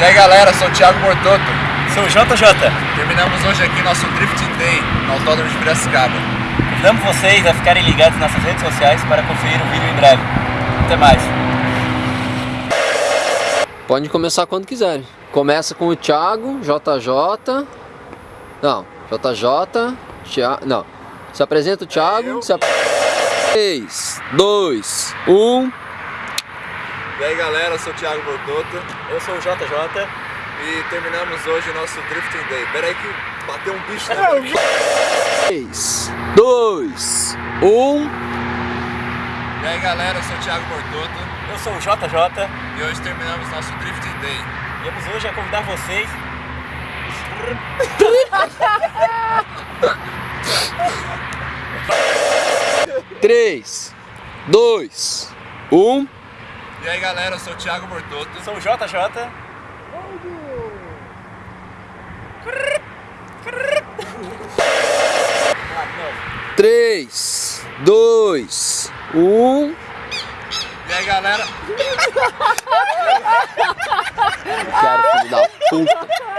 E aí galera, sou o Thiago Bortoto. Sou o JJ. Terminamos hoje aqui nosso Drifting Day no Autódromo de Piracicaba. Convidamos vocês a ficarem ligados nas nossas redes sociais para conferir o vídeo em breve. Até mais. Pode começar quando quiserem. Começa com o Thiago, JJ. Não, JJ. Thiago. Não. Se apresenta o Thiago. Se ap... 3, 2, 1. E aí galera, sou o Thiago Bortoto. Eu sou o JJ. E terminamos hoje o nosso Drifting Day. Pera aí que bateu um bicho na 3, 2, 1. E aí galera, sou o Thiago Bortoto. Eu sou o JJ. E hoje terminamos nosso Drifting Day. Viemos hoje a convidar vocês. Três, dois, um. E aí galera, sou o Thiago Bortoto. Eu sou o JJ. Três, dois, um. E aí galera, Quero, filho da puta.